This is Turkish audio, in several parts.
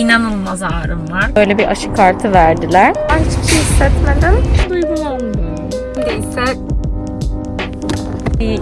inanılmaz ağrım var. Böyle bir aşı kartı verdiler. Ben hiçbir şey hissetmedim. Duygulandım. Neyse Bir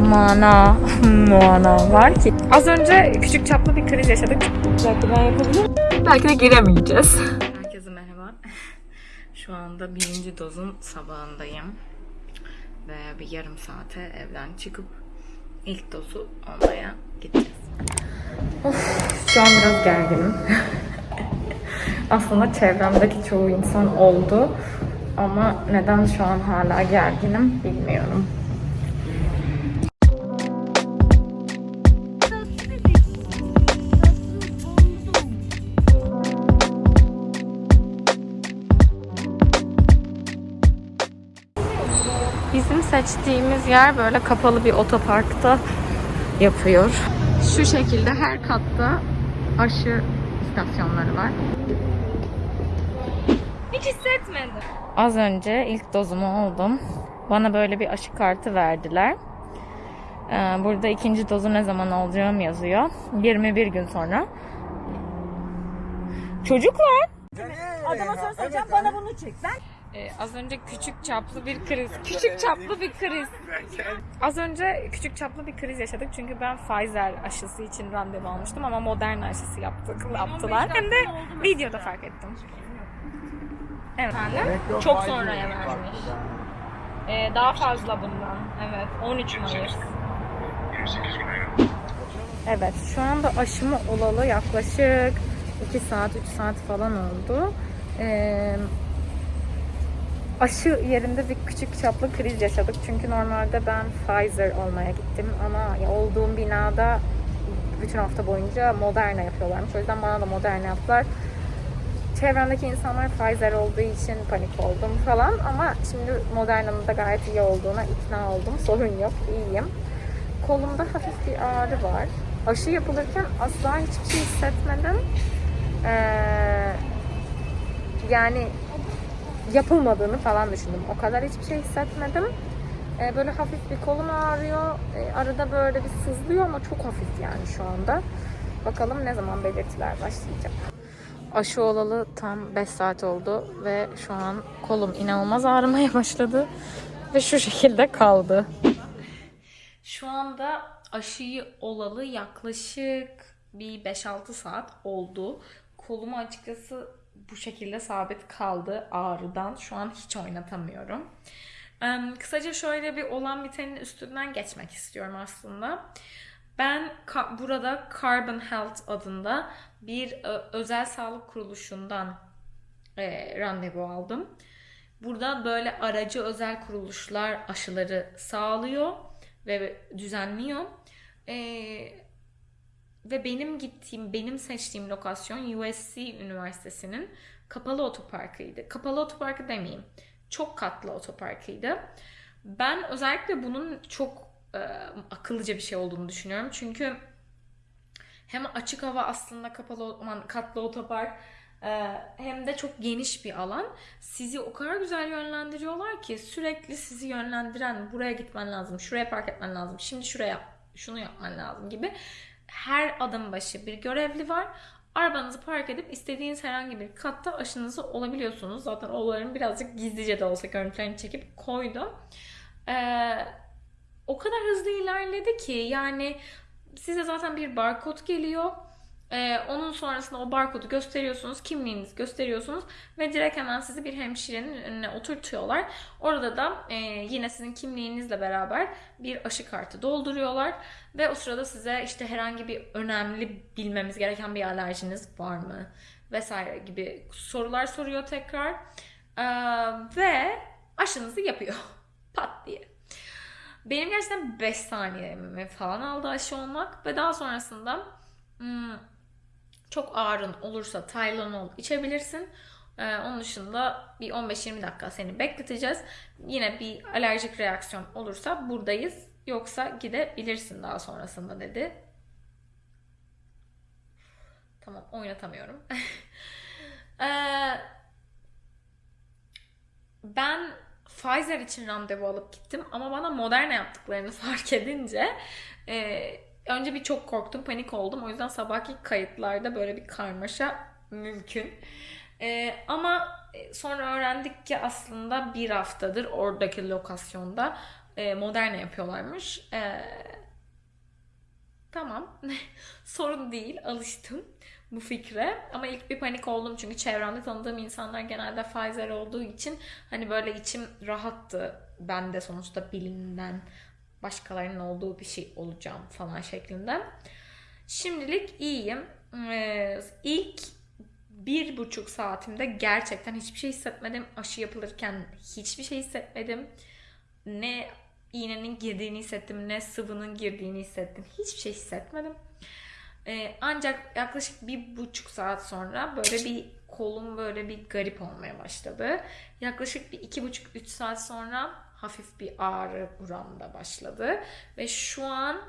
mana, mana var ki. az önce küçük çaplı bir kriz yaşadık. Dakika ben yapabilirim. Belki de giremeyeceğiz. Herkese merhaba. Şu anda birinci dozun sabahındayım. Ve bir yarım saate evden çıkıp ilk dozu almaya gideceğiz. Şu an biraz gerginim. Aslında çevremdeki çoğu insan oldu. Ama neden şu an hala gerginim bilmiyorum. Bizim seçtiğimiz yer böyle kapalı bir otoparkta yapıyor. Şu şekilde her katta aşı istasyonları var. Hiç hissetmedim. Az önce ilk dozumu oldum. Bana böyle bir aşı kartı verdiler. Ee, Burada ikinci dozu ne zaman olacağım yazıyor. 21 gün sonra. Çocuklar. Adama soru soracağım bana bunu çek. Ben Ee, az önce küçük çaplı bir kriz. Küçük çaplı bir kriz. Az önce küçük çaplı bir kriz yaşadık çünkü ben Pfizer aşısı için randevu almıştım ama Moderna aşısı yaptık, yaptılar. Hem de videoda fark ettim. Evet. Çok sonraya vermiş. Ee, daha fazla bundan. Evet. 13 Mayıs. Evet. Şu anda aşımı olalı yaklaşık 2 saat, 3 saat falan oldu. Ee, aşı yerinde bir küçük çaplı kriz yaşadık. Çünkü normalde ben Pfizer olmaya gittim ama olduğum binada bütün hafta boyunca Moderna yapıyorlarmış. O yüzden bana da Moderna yaptılar. Çevremdeki insanlar Pfizer olduğu için panik oldum falan ama şimdi Moderna'nın da gayet iyi olduğuna ikna oldum. Sorun yok, iyiyim. Kolumda hafif bir ağrı var. Aşı yapılırken asla hiçbir şey hissetmedim. Ee, yani yapılmadığını falan düşündüm. O kadar hiçbir şey hissetmedim. Ee, böyle hafif bir kolum ağrıyor. Ee, arada böyle bir sızlıyor ama çok hafif yani şu anda. Bakalım ne zaman belirtiler başlayacak. Aşı olalı tam 5 saat oldu ve şu an kolum inanılmaz ağrımaya başladı ve şu şekilde kaldı. Şu anda aşıyı olalı yaklaşık bir 5-6 saat oldu. Kolumu açıkçası bu şekilde sabit kaldı ağrıdan. Şu an hiç oynatamıyorum. Kısaca şöyle bir olan bitenin üstünden geçmek istiyorum aslında. Ben burada Carbon Health adında bir ö- özel sağlık kuruluşundan e, randevu aldım. Burada böyle aracı özel kuruluşlar aşıları sağlıyor ve düzenliyor. E, ve benim gittiğim, benim seçtiğim lokasyon USC Üniversitesi'nin kapalı otoparkıydı. Kapalı otoparkı demeyeyim. Çok katlı otoparkıydı. Ben özellikle bunun çok e, akıllıca bir şey olduğunu düşünüyorum. Çünkü hem açık hava aslında kapalı aman, katlı otopark e, hem de çok geniş bir alan. Sizi o kadar güzel yönlendiriyorlar ki sürekli sizi yönlendiren buraya gitmen lazım, şuraya park etmen lazım, şimdi şuraya şunu yapman lazım gibi her adım başı bir görevli var. Arabanızı park edip istediğiniz herhangi bir katta aşınızı olabiliyorsunuz. Zaten olayların birazcık gizlice de olsa görüntülerini çekip koydum. Ee, o kadar hızlı ilerledi ki yani size zaten bir barkod geliyor. Ee, onun sonrasında o barkodu gösteriyorsunuz, kimliğinizi gösteriyorsunuz ve direkt hemen sizi bir hemşirenin önüne oturtuyorlar. Orada da e, yine sizin kimliğinizle beraber bir aşı kartı dolduruyorlar ve o sırada size işte herhangi bir önemli bilmemiz gereken bir alerjiniz var mı vesaire gibi sorular soruyor tekrar Ee, ve aşınızı yapıyor pat diye. Benim gerçekten 5 saniyemi falan aldı aşı olmak ve daha sonrasında hmm, çok ağrın olursa Tylenol içebilirsin. Ee, onun dışında bir 15-20 dakika seni bekleteceğiz. Yine bir alerjik reaksiyon olursa buradayız. Yoksa gidebilirsin daha sonrasında dedi. Tamam oynatamıyorum. Ee, ben Pfizer için randevu alıp gittim ama bana Moderna yaptıklarını fark edince e, önce bir çok korktum, panik oldum. O yüzden sabahki kayıtlarda böyle bir karmaşa mümkün. Ee, ama sonra öğrendik ki aslında bir haftadır oradaki lokasyonda e, Moderna yapıyorlarmış. Ee, tamam. Sorun değil. Alıştım bu fikre. Ama ilk bir panik oldum çünkü çevremde tanıdığım insanlar genelde Pfizer olduğu için hani böyle içim rahattı. Ben de sonuçta bilimden başkalarının olduğu bir şey olacağım falan şeklinde. Şimdilik iyiyim. Ee, ilk bir buçuk saatimde gerçekten hiçbir şey hissetmedim. Aşı yapılırken hiçbir şey hissetmedim. Ne iğnenin girdiğini hissettim, ne sıvının girdiğini hissettim. Hiçbir şey hissetmedim. Ee, ancak yaklaşık bir buçuk saat sonra böyle bir kolum böyle bir garip olmaya başladı. Yaklaşık bir iki buçuk üç saat sonra hafif bir ağrı buramda başladı. Ve şu an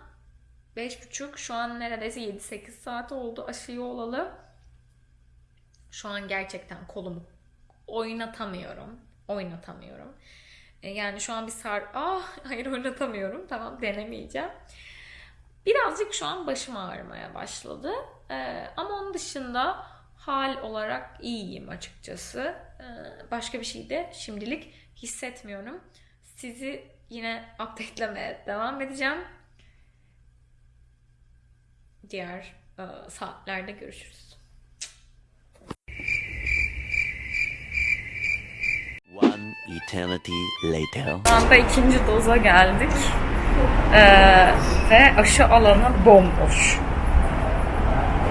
beş buçuk, şu an neredeyse 7-8 saat oldu aşıyı olalı. Şu an gerçekten kolumu oynatamıyorum. Oynatamıyorum. E, Yani şu an bir sar... Ah hayır oynatamıyorum. Tamam denemeyeceğim. Birazcık şu an başım ağrımaya başladı. E, ama onun dışında hal olarak iyiyim açıkçası. E, başka bir şey de şimdilik hissetmiyorum. Sizi yine update'lemeye devam edeceğim. Diğer e, saatlerde görüşürüz. One eternity later. Şu anda ikinci doza geldik. Ee, ve aşı alanı bomboş.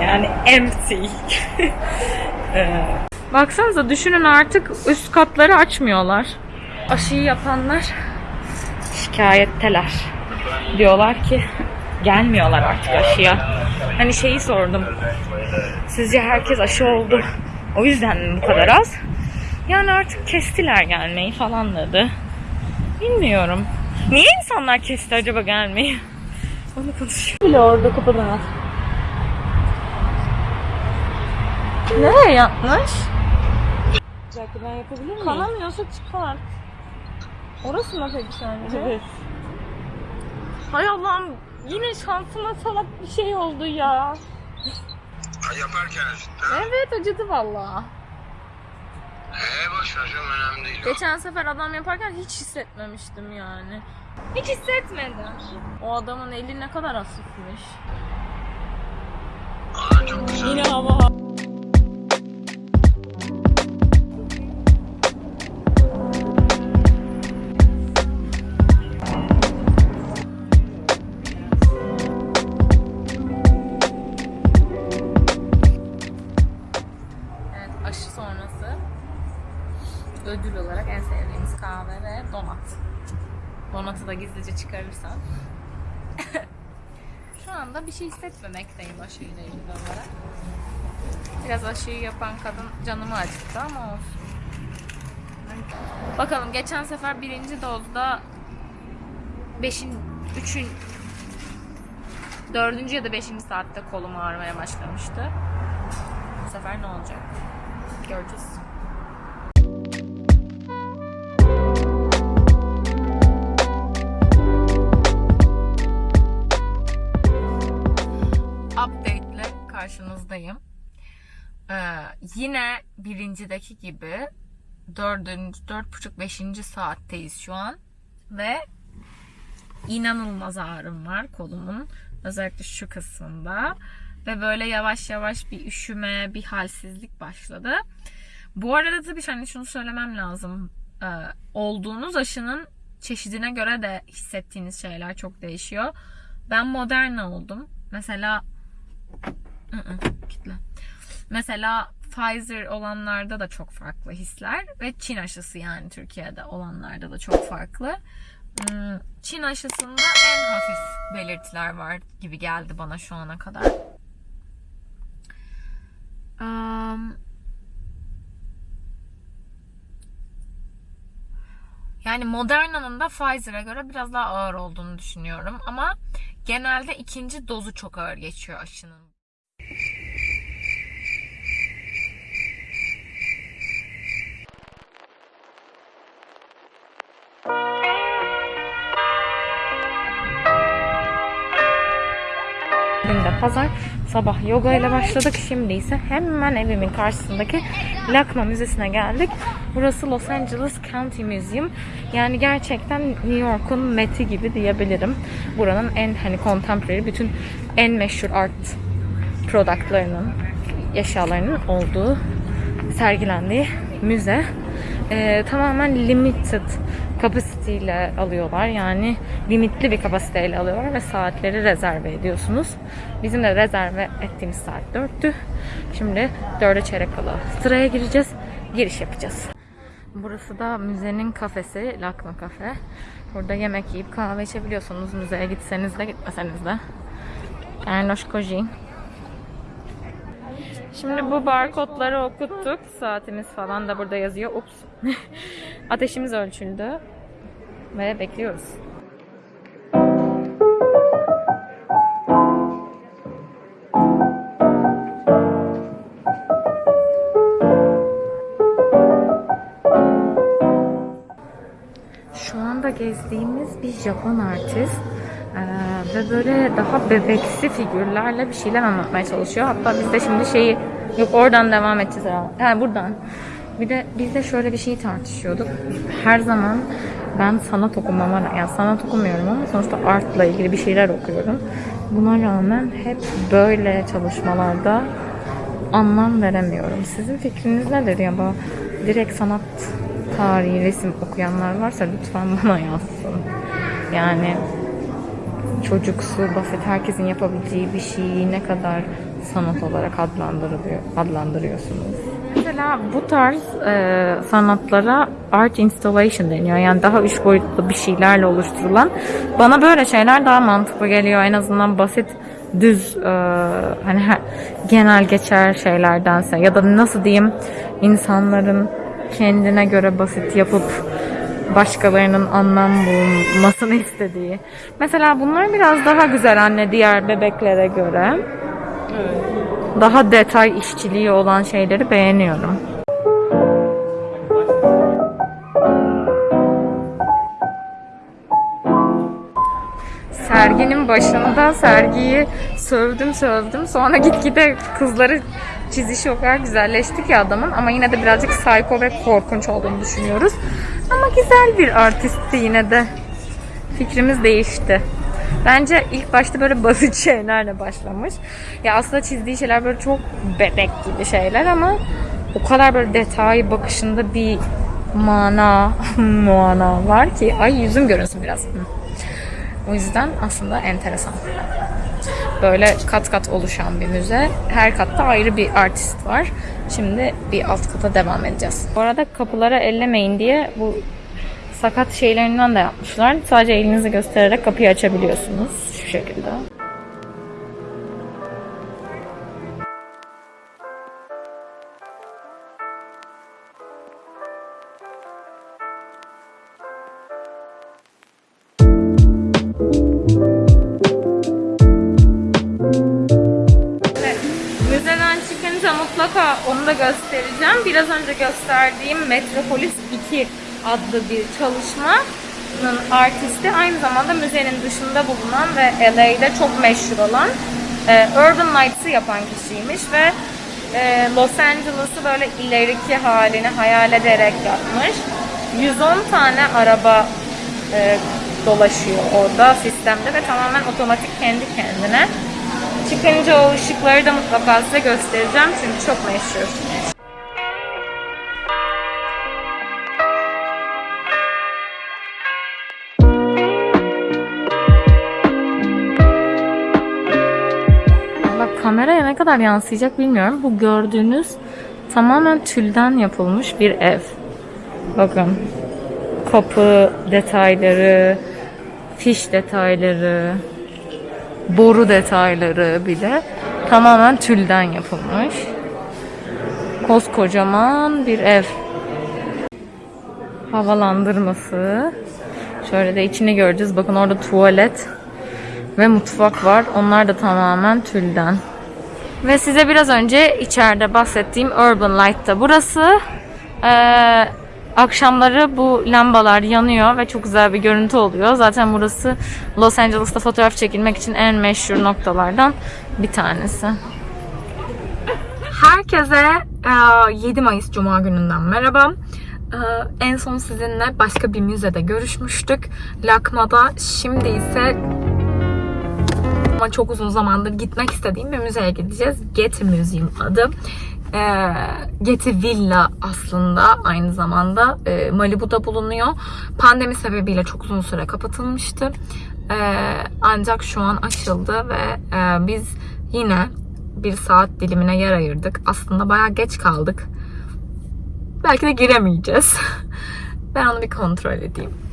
Yani empty. ee, baksanıza düşünün artık üst katları açmıyorlar. Aşıyı yapanlar şikayetteler. Diyorlar ki gelmiyorlar artık aşıya. Hani şeyi sordum. Sizce herkes aşı oldu. O yüzden mi bu kadar az? Yani artık kestiler gelmeyi falan dedi. Bilmiyorum. Niye insanlar kesti acaba gelmeyi? Onu konuşuyor. Bile orada kapadılar. Nereye yapmış? Ben yapabilir miyim? Kanamıyorsa çıkar. Orası mı peki sence? Evet. Hay Allah'ım yine şansıma salak bir şey oldu ya. Ha, Yaparken cidden. Evet acıdı valla. Ee boş ver canım önemli değil. Geçen sefer adam yaparken hiç hissetmemiştim yani. Hiç hissetmedim. O adamın eli ne kadar hafifmiş. Aa, çok güzel. Yine hava bir şey hissetmemekteyim aşıyla ilgili olarak. Biraz aşıyı yapan kadın canımı acıttı ama olsun. Bakalım geçen sefer birinci dozda beşin, üçün, dördüncü ya da beşinci saatte kolum ağrımaya başlamıştı. Bu sefer ne olacak? Göreceğiz. Karşınızdayım. Ee, yine birincideki gibi dördüncü, dört buçuk, beşinci saatteyiz şu an. Ve inanılmaz ağrım var kolumun. Özellikle şu kısmında. Ve böyle yavaş yavaş bir üşüme, bir halsizlik başladı. Bu arada tabii hani şunu söylemem lazım. Ee, olduğunuz aşının çeşidine göre de hissettiğiniz şeyler çok değişiyor. Ben Moderna oldum. Mesela Kitle. Mesela Pfizer olanlarda da çok farklı hisler ve Çin aşısı yani Türkiye'de olanlarda da çok farklı. Hmm, Çin aşısında en hafif belirtiler var gibi geldi bana şu ana kadar. Um, yani Moderna'nın da Pfizer'a göre biraz daha ağır olduğunu düşünüyorum. Ama genelde ikinci dozu çok ağır geçiyor aşının. Pazar sabah yoga ile başladık. Şimdi ise hemen evimin karşısındaki Lakma Müzesi'ne geldik. Burası Los Angeles County Museum. Yani gerçekten New York'un Met'i gibi diyebilirim. Buranın en hani contemporary bütün en meşhur art productlarının, eşyalarının olduğu, sergilendiği müze. Ee, tamamen limited capacity ile alıyorlar. Yani limitli bir kapasiteyle alıyorlar ve saatleri rezerve ediyorsunuz. Bizim de rezerve ettiğimiz saat 4'tü. Şimdi 4'e çeyrek kala sıraya gireceğiz. Giriş yapacağız. Burası da müzenin kafesi, Lakma Kafe. Burada yemek yiyip kahve içebiliyorsunuz. Müzeye gitseniz de gitmeseniz de. Ernoş Kojin. Şimdi bu barkodları okuttuk. Saatimiz falan da burada yazıyor. Ups. Ateşimiz ölçüldü. Ve bekliyoruz. Şu anda gezdiğimiz bir Japon artist. Ve böyle daha bebeksi figürlerle bir şeyler anlatmaya çalışıyor. Hatta biz de şimdi şeyi yok oradan devam edeceğiz herhalde. Ha, buradan. Bir de biz de şöyle bir şeyi tartışıyorduk. Her zaman ben sanat okumama, yani sanat okumuyorum ama sonuçta artla ilgili bir şeyler okuyorum. Buna rağmen hep böyle çalışmalarda anlam veremiyorum. Sizin fikriniz nedir ya bu direkt sanat tarihi, resim okuyanlar varsa lütfen bana yazsın. Yani çocuksu, basit, herkesin yapabileceği bir şeyi ne kadar sanat olarak adlandırılıyor, adlandırıyorsunuz? Mesela bu tarz e, sanatlara art installation deniyor. Yani daha üç boyutlu bir şeylerle oluşturulan. Bana böyle şeyler daha mantıklı geliyor. En azından basit, düz, e, hani her- genel geçer şeylerdense ya da nasıl diyeyim insanların kendine göre basit yapıp başkalarının anlam bulmasını istediği. Mesela bunlar biraz daha güzel anne diğer bebeklere göre. Daha detay işçiliği olan şeyleri beğeniyorum. Serginin başında sergiyi sövdüm sövdüm. Sonra gitgide kızları çizişi o kadar güzelleşti ki adamın. Ama yine de birazcık psycho ve korkunç olduğunu düşünüyoruz. Ama güzel bir artistti yine de. Fikrimiz değişti. Bence ilk başta böyle basit şeylerle başlamış. Ya aslında çizdiği şeyler böyle çok bebek gibi şeyler ama o kadar böyle detay bakışında bir mana, mana var ki. Ay yüzüm görünsün biraz. O yüzden aslında enteresan. Böyle kat kat oluşan bir müze. Her katta ayrı bir artist var. Şimdi bir alt kata devam edeceğiz. Bu arada kapılara ellemeyin diye bu sakat şeylerinden de yapmışlar. Sadece elinizi göstererek kapıyı açabiliyorsunuz. Şu şekilde. Önce gösterdiğim Metropolis 2 adlı bir çalışmanın artisti aynı zamanda müzenin dışında bulunan ve LA'de çok meşhur olan e, Urban Lights'ı yapan kişiymiş ve e, Los Angeles'ı böyle ileriki halini hayal ederek yapmış. 110 tane araba e, dolaşıyor orada sistemde ve tamamen otomatik kendi kendine. Çıkınca o ışıkları da mutlaka size göstereceğim çünkü çok meşhur. Kadar yansıyacak bilmiyorum. Bu gördüğünüz tamamen tülden yapılmış bir ev. Bakın. Kapı detayları, fiş detayları, boru detayları bile tamamen tülden yapılmış. Koskocaman bir ev. Havalandırması. Şöyle de içini göreceğiz. Bakın orada tuvalet ve mutfak var. Onlar da tamamen tülden. Ve size biraz önce içeride bahsettiğim Urban Light'ta burası. Ee, Akşamları bu lambalar yanıyor ve çok güzel bir görüntü oluyor. Zaten burası Los Angeles'ta fotoğraf çekilmek için en meşhur noktalardan bir tanesi. Herkese e, 7 Mayıs Cuma gününden merhaba. E, En son sizinle başka bir müzede görüşmüştük. Lakma'da. Şimdi ise ama çok uzun zamandır gitmek istediğim bir müzeye gideceğiz. Getty Museum adı. Ee, Getty Villa aslında aynı zamanda e, Malibu'da bulunuyor. Pandemi sebebiyle çok uzun süre kapatılmıştı. Ee, ancak şu an açıldı ve e, biz yine bir saat dilimine yer ayırdık. Aslında bayağı geç kaldık. Belki de giremeyeceğiz. ben onu bir kontrol edeyim.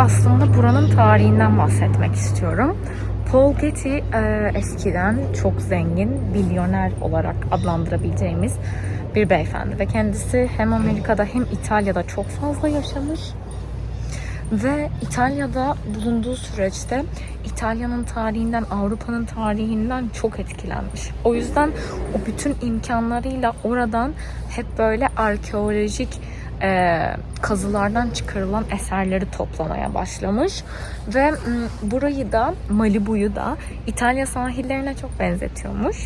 Aslında buranın tarihinden bahsetmek istiyorum. Paul Getty e, eskiden çok zengin, milyoner olarak adlandırabileceğimiz bir beyefendi ve kendisi hem Amerika'da hem İtalya'da çok fazla yaşamış ve İtalya'da bulunduğu süreçte İtalya'nın tarihinden, Avrupa'nın tarihinden çok etkilenmiş. O yüzden o bütün imkanlarıyla oradan hep böyle arkeolojik e, kazılardan çıkarılan eserleri toplamaya başlamış. Ve m, burayı da, Malibu'yu da İtalya sahillerine çok benzetiyormuş.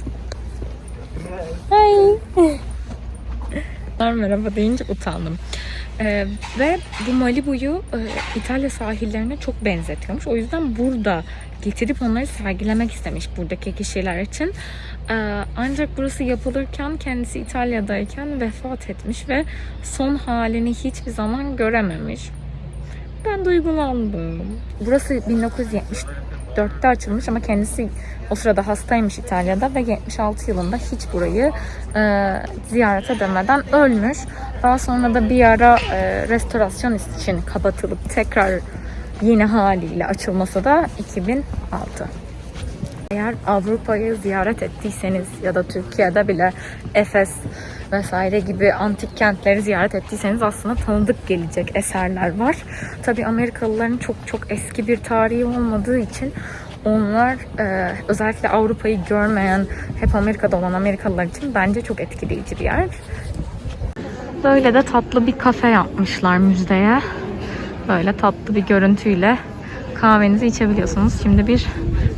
Hey. merhaba deyince utandım. Ee, ve bu Malibu'yu e, İtalya sahillerine çok benzetiyormuş. O yüzden burada getirip onları sergilemek istemiş buradaki kişiler için. Ee, ancak burası yapılırken kendisi İtalya'dayken vefat etmiş ve son halini hiçbir zaman görememiş. Ben duygulandım. Burası 1974'te açılmış ama kendisi o sırada hastaymış İtalya'da ve 76 yılında hiç burayı e, ziyaret edemeden ölmüş. Daha sonra da bir ara e, restorasyon için kapatılıp tekrar yeni haliyle açılması da 2006. Eğer Avrupa'yı ziyaret ettiyseniz ya da Türkiye'de bile Efes vesaire gibi antik kentleri ziyaret ettiyseniz aslında tanıdık gelecek eserler var. Tabi Amerikalıların çok çok eski bir tarihi olmadığı için onlar e, özellikle Avrupa'yı görmeyen, hep Amerika'da olan Amerikalılar için bence çok etkileyici bir yer. Böyle de tatlı bir kafe yapmışlar müzdeye. Böyle tatlı bir görüntüyle kahvenizi içebiliyorsunuz. Şimdi bir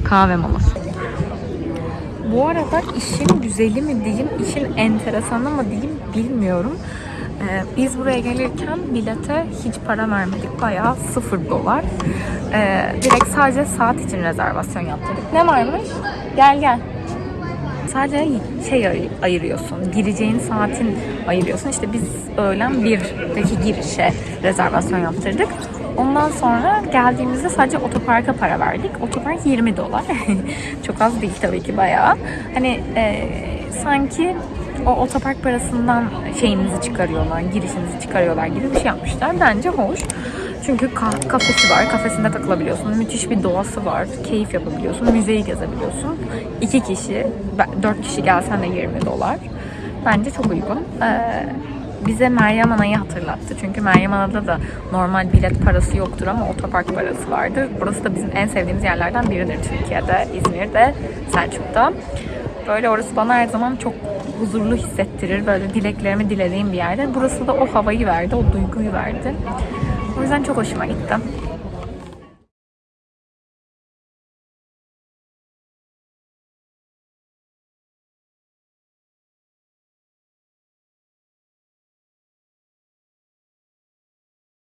kahve molası. Bu arada işin güzeli mi diyeyim, işin enteresanı mı diyeyim bilmiyorum. Ee, biz buraya gelirken bilete hiç para vermedik. Bayağı sıfır dolar. Ee, direkt sadece saat için rezervasyon yaptırdık. Ne varmış? Gel gel. Sadece şey ay- ayırıyorsun. Gireceğin saatin ayırıyorsun. İşte biz öğlen 1'deki girişe rezervasyon yaptırdık. Ondan sonra geldiğimizde sadece otoparka para verdik. Otopark 20 dolar. Çok az değil tabii ki bayağı. Hani e, sanki o otopark parasından şeyinizi çıkarıyorlar, girişinizi çıkarıyorlar gibi bir şey yapmışlar. Bence hoş. Çünkü ka- kafesi var, kafesinde takılabiliyorsun. Müthiş bir doğası var, keyif yapabiliyorsun, müzeyi gezebiliyorsun. İki kişi, dört kişi gelsen de 20 dolar. Bence çok uygun. Ee, bize Meryem Ana'yı hatırlattı. Çünkü Meryem Ana'da da normal bilet parası yoktur ama otopark parası vardır. Burası da bizim en sevdiğimiz yerlerden biridir Türkiye'de, İzmir'de, Selçuk'ta. Böyle orası bana her zaman çok huzurlu hissettirir. Böyle dileklerimi dilediğim bir yerde. Burası da o havayı verdi, o duyguyu verdi. O yüzden çok hoşuma gitti.